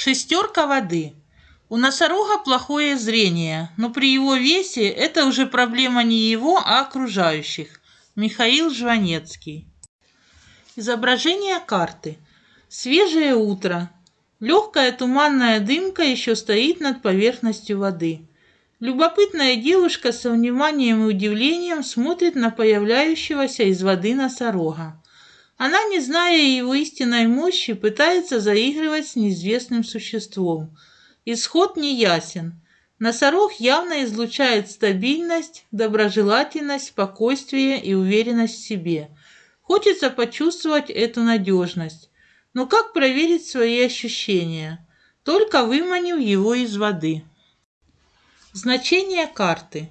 Шестерка воды. У носорога плохое зрение, но при его весе это уже проблема не его, а окружающих. Михаил Жванецкий. Изображение карты. Свежее утро. Легкая туманная дымка еще стоит над поверхностью воды. Любопытная девушка со вниманием и удивлением смотрит на появляющегося из воды носорога. Она, не зная его истинной мощи, пытается заигрывать с неизвестным существом. Исход неясен. Носорог явно излучает стабильность, доброжелательность, спокойствие и уверенность в себе. Хочется почувствовать эту надежность. Но как проверить свои ощущения? Только выманив его из воды. Значение карты.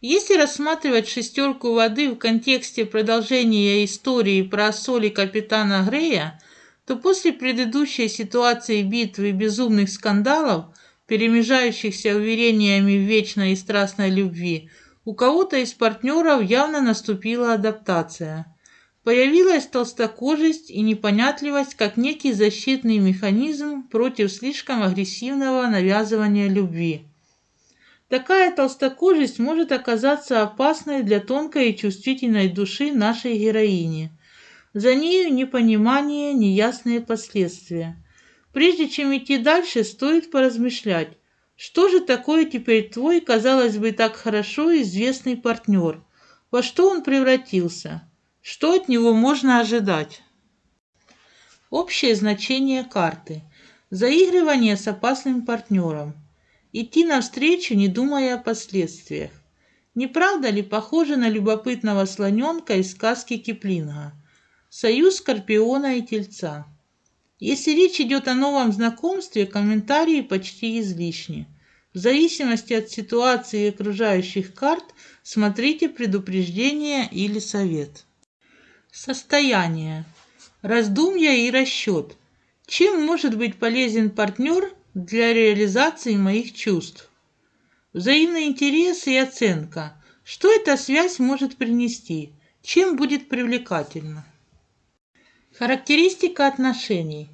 Если рассматривать шестерку воды в контексте продолжения истории про соли капитана Грея, то после предыдущей ситуации битвы и безумных скандалов, перемежающихся уверениями в вечной и страстной любви, у кого-то из партнеров явно наступила адаптация. Появилась толстокожесть и непонятливость как некий защитный механизм против слишком агрессивного навязывания любви. Такая толстокожесть может оказаться опасной для тонкой и чувствительной души нашей героини. За нею непонимание, неясные последствия. Прежде чем идти дальше, стоит поразмышлять, что же такое теперь твой, казалось бы, так хорошо известный партнер? Во что он превратился? Что от него можно ожидать? Общее значение карты. Заигрывание с опасным партнером – идти навстречу, не думая о последствиях. Не правда ли похоже на любопытного слоненка из сказки Киплинга? Союз Скорпиона и Тельца. Если речь идет о новом знакомстве, комментарии почти излишни. В зависимости от ситуации и окружающих карт смотрите предупреждение или совет. Состояние. Раздумья и расчет. Чем может быть полезен партнер для реализации моих чувств. Взаимный интерес и оценка. Что эта связь может принести? Чем будет привлекательно? Характеристика отношений.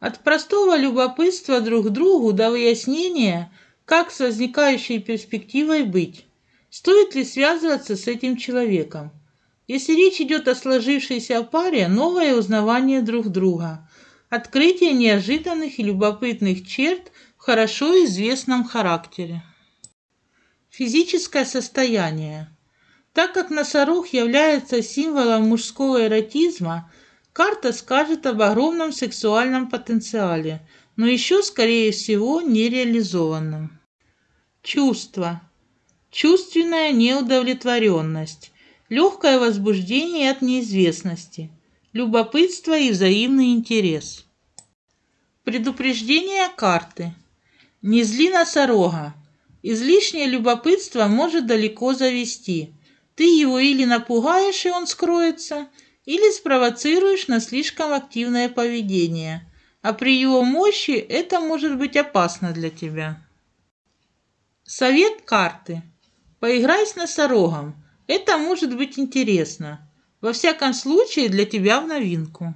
От простого любопытства друг к другу до выяснения, как с возникающей перспективой быть. Стоит ли связываться с этим человеком? Если речь идет о сложившейся паре, новое узнавание друг друга – открытие неожиданных и любопытных черт в хорошо известном характере. Физическое состояние. Так как носорог является символом мужского эротизма, карта скажет об огромном сексуальном потенциале, но еще, скорее всего, нереализованном. Чувство. Чувственная неудовлетворенность, легкое возбуждение от неизвестности – любопытство и взаимный интерес. Предупреждение карты. Не зли носорога. Излишнее любопытство может далеко завести. Ты его или напугаешь, и он скроется, или спровоцируешь на слишком активное поведение. А при его мощи это может быть опасно для тебя. Совет карты. Поиграй с носорогом. Это может быть интересно. Во всяком случае, для тебя в новинку.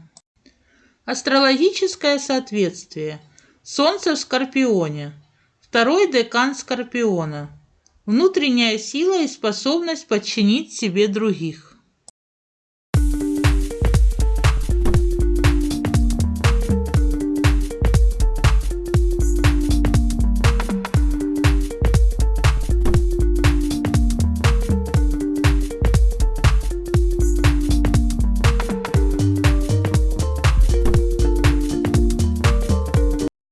Астрологическое соответствие. Солнце в Скорпионе. Второй декан Скорпиона. Внутренняя сила и способность подчинить себе других.